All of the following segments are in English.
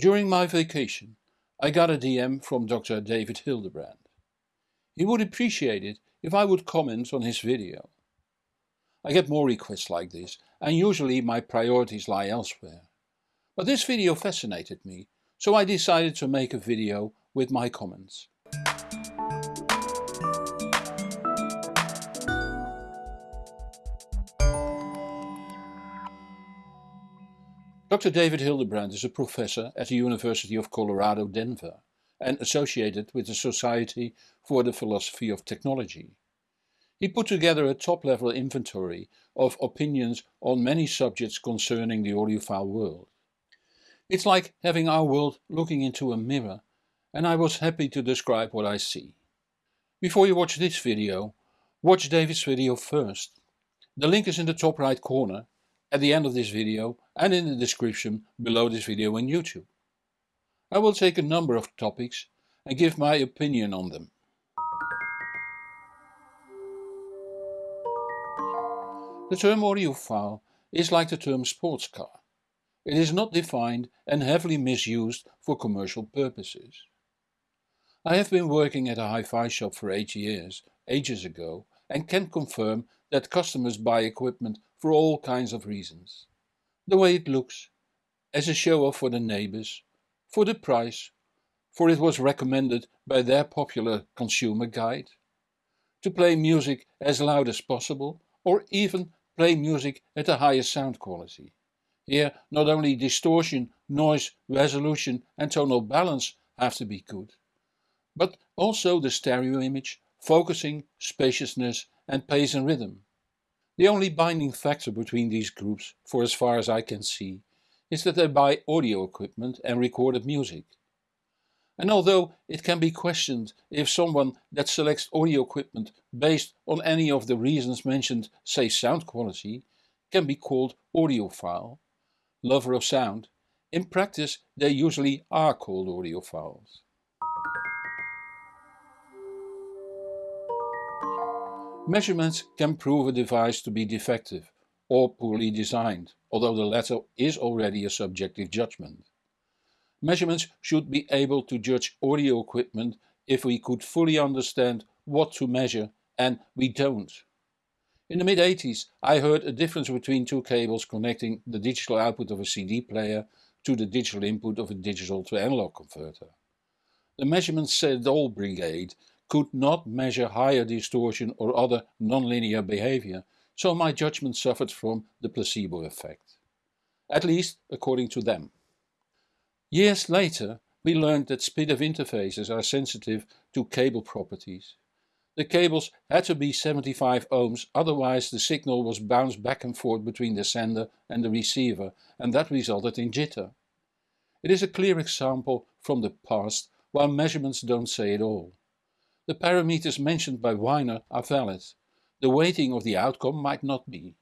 During my vacation I got a DM from Dr. David Hildebrand. He would appreciate it if I would comment on his video. I get more requests like this and usually my priorities lie elsewhere. But this video fascinated me, so I decided to make a video with my comments. Dr. David Hildebrand is a professor at the University of Colorado Denver and associated with the Society for the Philosophy of Technology. He put together a top-level inventory of opinions on many subjects concerning the audiophile world. It's like having our world looking into a mirror and I was happy to describe what I see. Before you watch this video, watch David's video first. The link is in the top right corner, at the end of this video and in the description below this video on YouTube. I will take a number of topics and give my opinion on them. The term audiophile is like the term sports car. It is not defined and heavily misused for commercial purposes. I have been working at a hi-fi shop for 8 years, ages ago, and can confirm that customers buy equipment for all kinds of reasons. The way it looks, as a show-off for the neighbors, for the price, for it was recommended by their popular consumer guide, to play music as loud as possible, or even play music at the highest sound quality. Here not only distortion, noise, resolution and tonal balance have to be good, but also the stereo image, focusing, spaciousness and pace and rhythm. The only binding factor between these groups, for as far as I can see, is that they buy audio equipment and recorded music. And although it can be questioned if someone that selects audio equipment based on any of the reasons mentioned, say sound quality, can be called audiophile, lover of sound, in practice they usually are called audiophiles. Measurements can prove a device to be defective or poorly designed, although the latter is already a subjective judgment. Measurements should be able to judge audio equipment if we could fully understand what to measure and we don't. In the mid-80s I heard a difference between two cables connecting the digital output of a CD player to the digital input of a digital to analog converter. The measurement said all brigade could not measure higher distortion or other nonlinear behavior, so my judgment suffered from the placebo effect. At least according to them. Years later we learned that S/PDIF interfaces are sensitive to cable properties. The cables had to be 75 ohms, otherwise the signal was bounced back and forth between the sender and the receiver and that resulted in jitter. It is a clear example from the past while measurements don't say it all. The parameters mentioned by Weiner are valid. The weighting of the outcome might not be.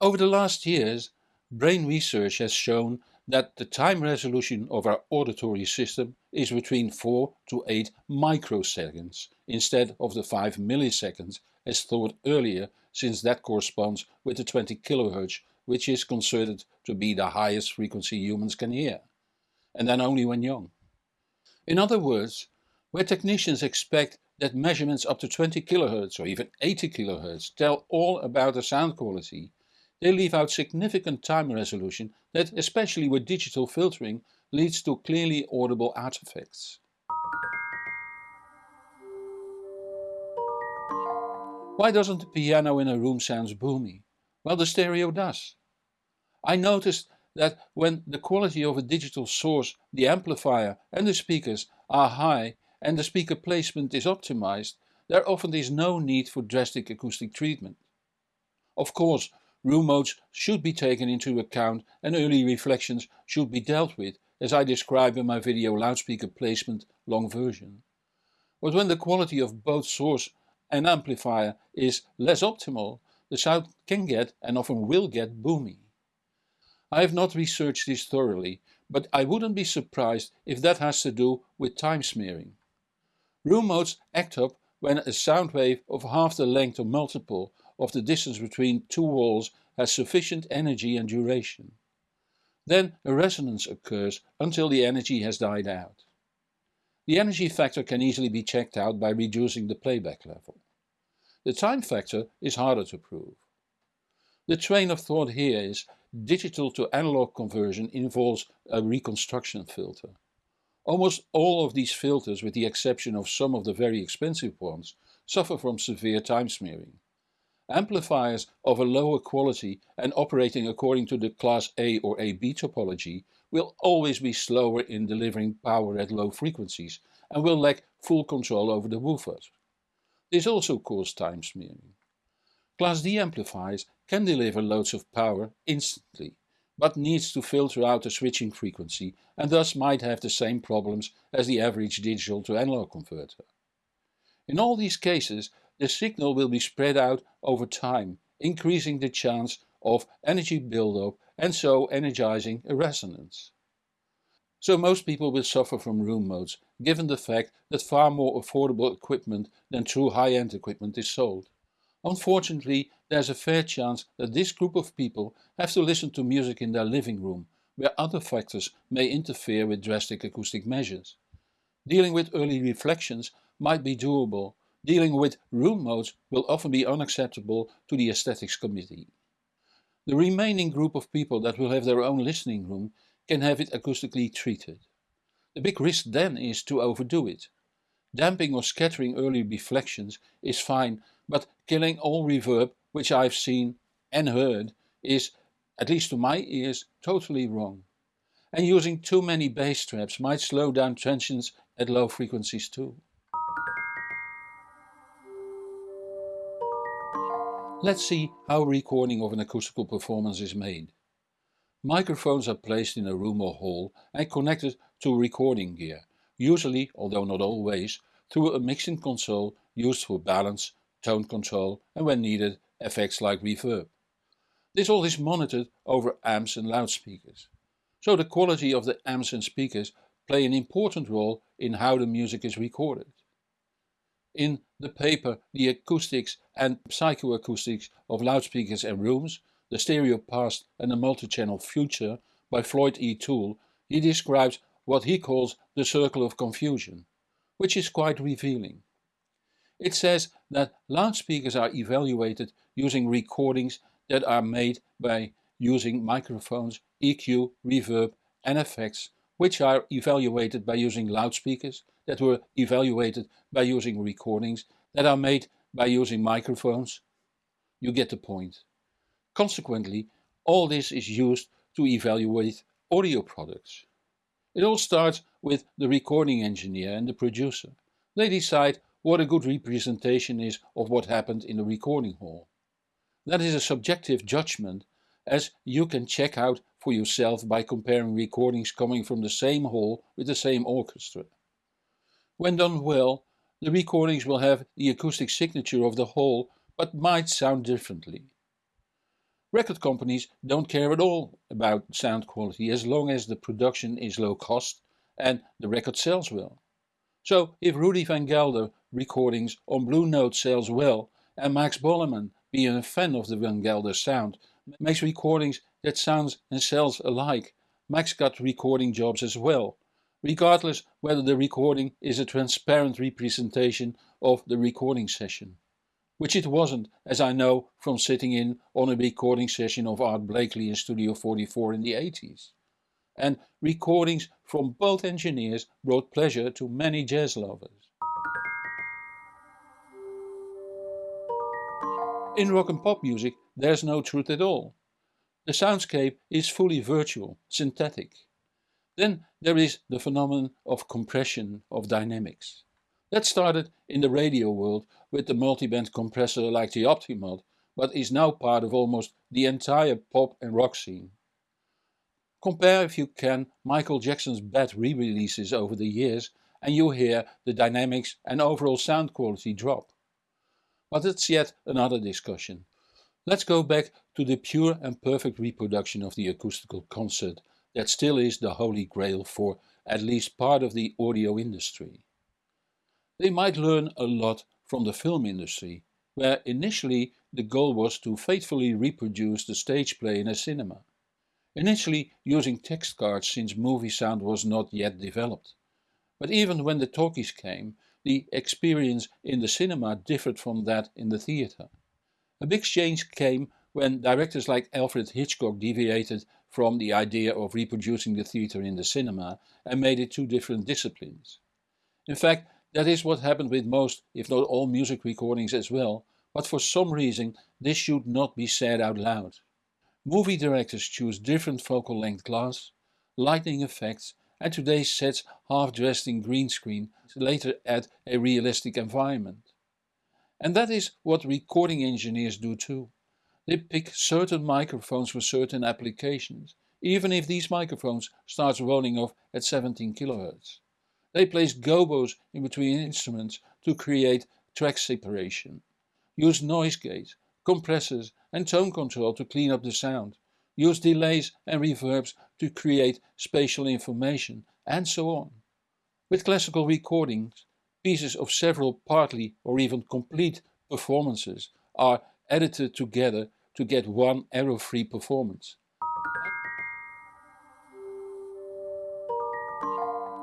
Over the last years, brain research has shown that the time resolution of our auditory system is between 4 to 8 microseconds instead of the 5 milliseconds as thought earlier since that corresponds with the 20 kHz which is considered to be the highest frequency humans can hear. And then only when young. In other words, where technicians expect that measurements up to 20 kHz or even 80 kHz tell all about the sound quality, they leave out significant time resolution that, especially with digital filtering, leads to clearly audible artifacts. Why doesn't the piano in a room sound boomy? Well the stereo does. I noticed that when the quality of a digital source, the amplifier and the speakers are high and the speaker placement is optimized, there often is no need for drastic acoustic treatment. Of course, room modes should be taken into account and early reflections should be dealt with, as I describe in my video loudspeaker placement long version. But when the quality of both source and amplifier is less optimal, the sound can get and often will get boomy. I have not researched this thoroughly, but I wouldn't be surprised if that has to do with time smearing. Room modes act up when a sound wave of half the length or multiple of the distance between two walls has sufficient energy and duration. Then a resonance occurs until the energy has died out. The energy factor can easily be checked out by reducing the playback level. The time factor is harder to prove. The train of thought here is digital to analog conversion involves a reconstruction filter. Almost all of these filters, with the exception of some of the very expensive ones, suffer from severe time smearing. Amplifiers of a lower quality and operating according to the class A or AB topology will always be slower in delivering power at low frequencies and will lack full control over the woofers. This also causes time smearing. Class D amplifiers can deliver loads of power instantly, but needs to filter out the switching frequency and thus might have the same problems as the average digital to analog converter. In all these cases, the signal will be spread out over time, increasing the chance of energy buildup and so energizing a resonance. So most people will suffer from room modes, given the fact that far more affordable equipment than true high-end equipment is sold. Unfortunately, there's a fair chance that this group of people have to listen to music in their living room, where other factors may interfere with drastic acoustic measures. Dealing with early reflections might be doable, dealing with room modes will often be unacceptable to the aesthetics committee. The remaining group of people that will have their own listening room can have it acoustically treated. The big risk then is to overdo it. Damping or scattering early reflections is fine but killing all reverb, which I've seen and heard, is, at least to my ears, totally wrong. And using too many bass traps might slow down transients at low frequencies too. Let's see how recording of an acoustical performance is made. Microphones are placed in a room or hall and connected to recording gear, usually, although not always, through a mixing console used for balance, tone control and when needed effects like reverb. This all is monitored over amps and loudspeakers. So the quality of the amps and speakers play an important role in how the music is recorded. In the paper The Acoustics and Psychoacoustics of Loudspeakers and Rooms, The Stereo Past and the Multi-Channel Future by Floyd E. Toole, he describes what he calls the circle of confusion, which is quite revealing. It says that loudspeakers are evaluated using recordings that are made by using microphones, EQ, reverb and effects, which are evaluated by using loudspeakers that were evaluated by using recordings that are made by using microphones. You get the point. Consequently, all this is used to evaluate audio products. It all starts with the recording engineer and the producer. They decide what a good representation is of what happened in the recording hall. That is a subjective judgment as you can check out for yourself by comparing recordings coming from the same hall with the same orchestra. When done well, the recordings will have the acoustic signature of the hall but might sound differently. Record companies don't care at all about sound quality as long as the production is low cost and the record sells well. So if Rudy van Gelder recordings on Blue Note sells well and Max Bolleman, being a fan of the Van Gelder sound, makes recordings that sounds and sells alike. Max got recording jobs as well, regardless whether the recording is a transparent representation of the recording session. Which it wasn't, as I know from sitting in on a recording session of Art Blakey in Studio 44 in the 80s. And recordings from both engineers brought pleasure to many jazz lovers. In rock and pop music there's no truth at all. The soundscape is fully virtual, synthetic. Then there is the phenomenon of compression of dynamics. That started in the radio world with the multiband compressor like the Optimod, but is now part of almost the entire pop and rock scene. Compare if you can Michael Jackson's bad re-releases over the years and you hear the dynamics and overall sound quality drop. But it's yet another discussion. Let's go back to the pure and perfect reproduction of the acoustical concert that still is the holy grail for at least part of the audio industry. They might learn a lot from the film industry, where initially the goal was to faithfully reproduce the stage play in a cinema. initially using text cards since movie sound was not yet developed. But even when the talkies came, the experience in the cinema differed from that in the theatre. A big change came when directors like Alfred Hitchcock deviated from the idea of reproducing the theatre in the cinema and made it two different disciplines. In fact, that is what happened with most, if not all music recordings as well, but for some reason this should not be said out loud. Movie directors choose different focal length glass, lighting effects and today sets half dressed in green screen to later add a realistic environment. And that is what recording engineers do too. They pick certain microphones for certain applications, even if these microphones start rolling off at 17 kHz. They place gobos in between instruments to create track separation, use noise gates, compressors and tone control to clean up the sound, use delays and reverbs to create spatial information, and so on. With classical recordings, pieces of several partly or even complete performances are edited together to get one error-free performance.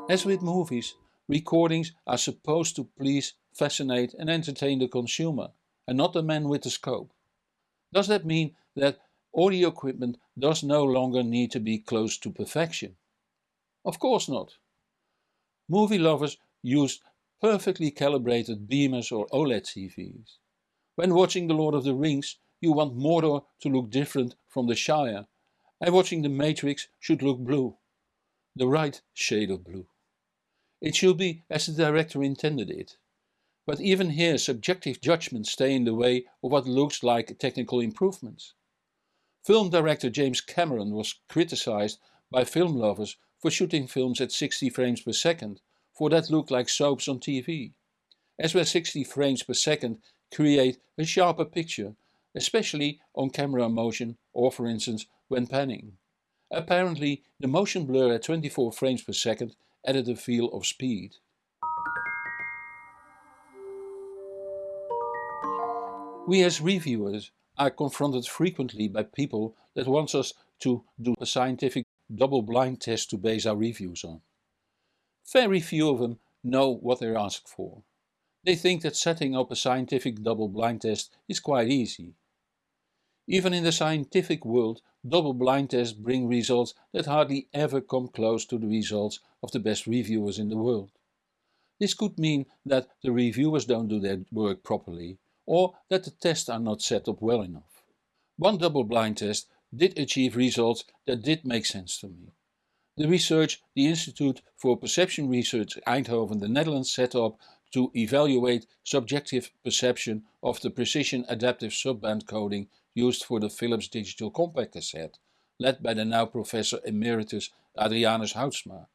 As with movies, recordings are supposed to please, fascinate and entertain the consumer, and not the man with the scope. Does that mean that audio equipment does no longer need to be close to perfection? Of course not. Movie lovers use perfectly calibrated beamers or OLED TVs. When watching The Lord of the Rings, you want Mordor to look different from the Shire, and watching The Matrix should look blue. The right shade of blue. It should be as the director intended it. But even here subjective judgments stay in the way of what looks like technical improvements. Film director James Cameron was criticized by film lovers for shooting films at 60 frames per second, for that looked like soaps on TV. As where 60 frames per second create a sharper picture, especially on camera motion or for instance when panning. Apparently the motion blur at 24 frames per second added a feel of speed. We as reviewers are confronted frequently by people that want us to do a scientific double-blind test to base our reviews on. Very few of them know what they're asked for. They think that setting up a scientific double-blind test is quite easy. Even in the scientific world, double-blind tests bring results that hardly ever come close to the results of the best reviewers in the world. This could mean that the reviewers don't do their work properly, or that the tests are not set up well enough. One double-blind test did achieve results that did make sense to me. The research the Institute for Perception Research Eindhoven, the Netherlands set up to evaluate subjective perception of the precision adaptive subband coding used for the Philips digital compact cassette, led by the now Professor Emeritus Adrianus Houtsma.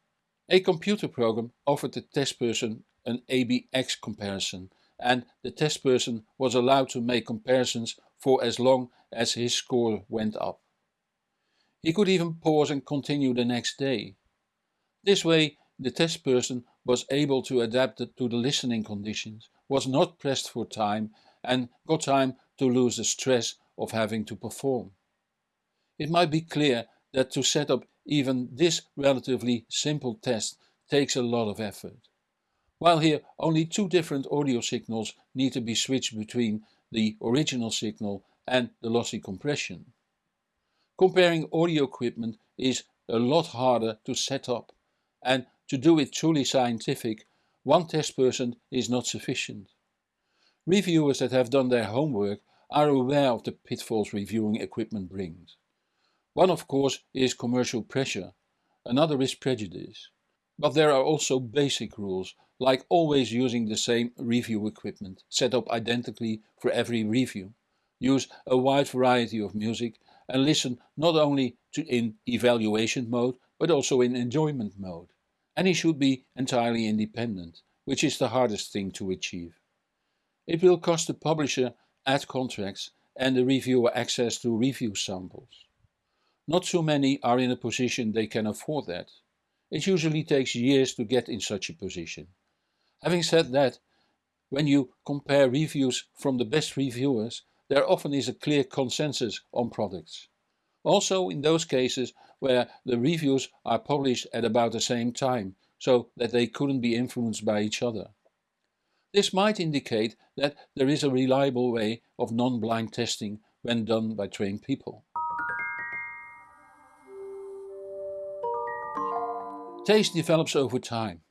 A computer program offered the test person an ABX comparison and the test person was allowed to make comparisons for as long as his score went up. He could even pause and continue the next day. This way the test person was able to adapt to the listening conditions, was not pressed for time and got time to lose the stress of having to perform. It might be clear that to set up even this relatively simple test takes a lot of effort. While here only two different audio signals need to be switched between the original signal and the lossy compression. Comparing audio equipment is a lot harder to set up and to do it truly scientific, one test person is not sufficient. Reviewers that have done their homework are aware of the pitfalls reviewing equipment brings. One of course is commercial pressure, another is prejudice. But there are also basic rules, like always using the same review equipment, set up identically for every review. Use a wide variety of music and listen not only to in evaluation mode, but also in enjoyment mode. And he should be entirely independent, which is the hardest thing to achieve. It will cost the publisher ad contracts and the reviewer access to review samples. Not so many are in a position they can afford that. It usually takes years to get in such a position. Having said that, when you compare reviews from the best reviewers, there often is a clear consensus on products. Also in those cases where the reviews are published at about the same time, so that they couldn't be influenced by each other. This might indicate that there is a reliable way of non-blind testing when done by trained people. Taste develops over time,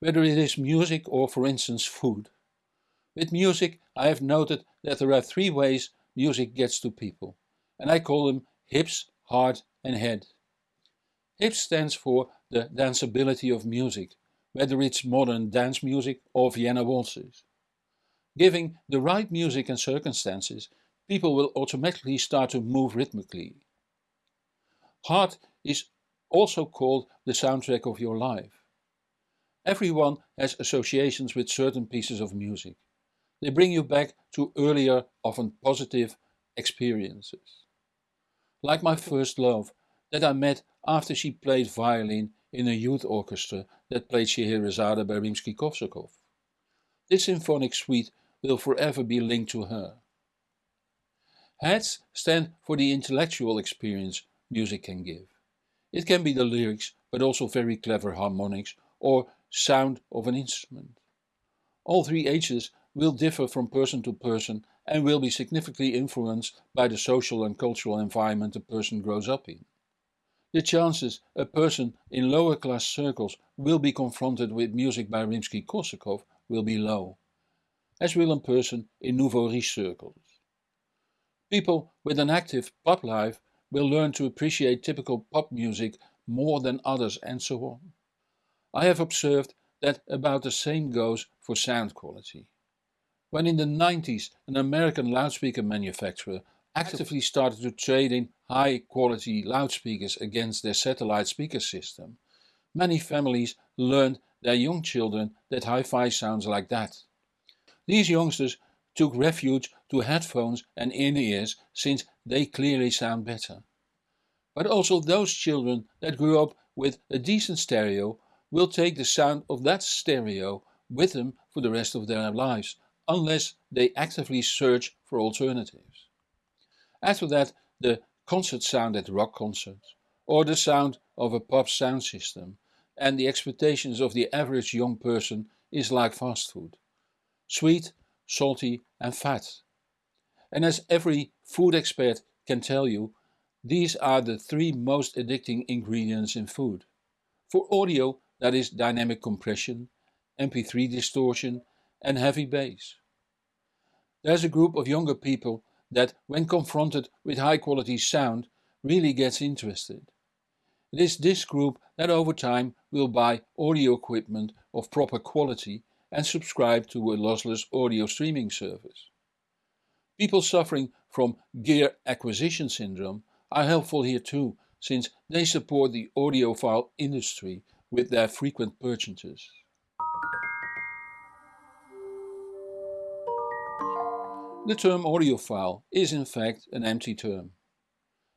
whether it is music or for instance food. With music I have noted that there are three ways music gets to people, and I call them hips, heart and head. Hips stands for the danceability of music, whether it's modern dance music or Vienna waltzes. Giving the right music and circumstances, people will automatically start to move rhythmically. Heart is also called the soundtrack of your life. Everyone has associations with certain pieces of music. They bring you back to earlier, often positive experiences. Like my first love, that I met after she played violin in a youth orchestra that played Scheherazade by Rimsky-Korsakov. This symphonic suite will forever be linked to her. Hats stand for the intellectual experience music can give. It can be the lyrics, but also very clever harmonics or sound of an instrument. All three H's will differ from person to person and will be significantly influenced by the social and cultural environment a person grows up in. The chances a person in lower class circles will be confronted with music by Rimsky-Korsakov will be low, as will a person in nouveau riche circles. People with an active pop life will learn to appreciate typical pop music more than others and so on. I have observed that about the same goes for sound quality. When in the 90s an American loudspeaker manufacturer actively started to trade in high quality loudspeakers against their satellite speaker system, many families learned their young children that hi-fi sounds like that. These youngsters took refuge to headphones and in-ears since they clearly sound better. But also those children that grew up with a decent stereo will take the sound of that stereo with them for the rest of their lives, unless they actively search for alternatives. After that the concert sound at rock concerts, or the sound of a pop sound system, and the expectations of the average young person is like fast food. Sweet, salty and fat. And as every food expert can tell you, these are the three most addicting ingredients in food. For audio that is dynamic compression, MP3 distortion and heavy bass. There's a group of younger people that, when confronted with high quality sound, really gets interested. It is this group that over time will buy audio equipment of proper quality and subscribe to a lossless audio streaming service. People suffering from gear acquisition syndrome are helpful here too, since they support the audiophile industry with their frequent purchases. The term audiophile is in fact an empty term.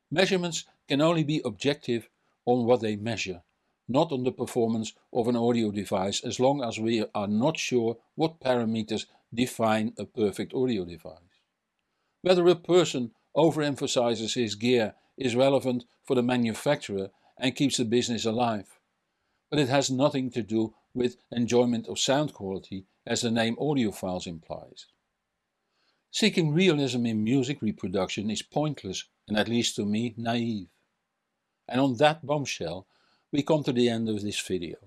Measurements can only be objective on what they measure, not on the performance of an audio device as long as we are not sure what parameters define a perfect audio device. Whether a person overemphasizes his gear is relevant for the manufacturer and keeps the business alive. But it has nothing to do with enjoyment of sound quality as the name audiophiles implies. Seeking realism in music reproduction is pointless and at least to me naive. And on that bombshell we come to the end of this video.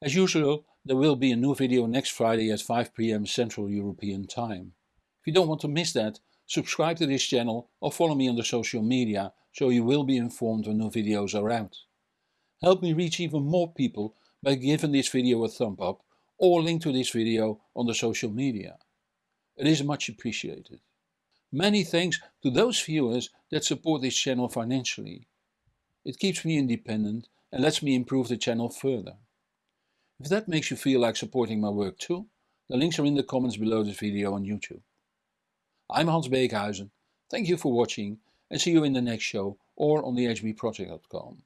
As usual there will be a new video next Friday at 5pm Central European Time. If you don't want to miss that, subscribe to this channel or follow me on the social media so you will be informed when new videos are out. Help me reach even more people by giving this video a thumb up or link to this video on the social media. It is much appreciated. Many thanks to those viewers that support this channel financially. It keeps me independent and lets me improve the channel further. If that makes you feel like supporting my work too, the links are in the comments below this video on YouTube. I'm Hans Beekhuizen, thank you for watching and see you in the next show or on the hbproject.com.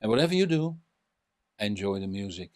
And whatever you do, enjoy the music.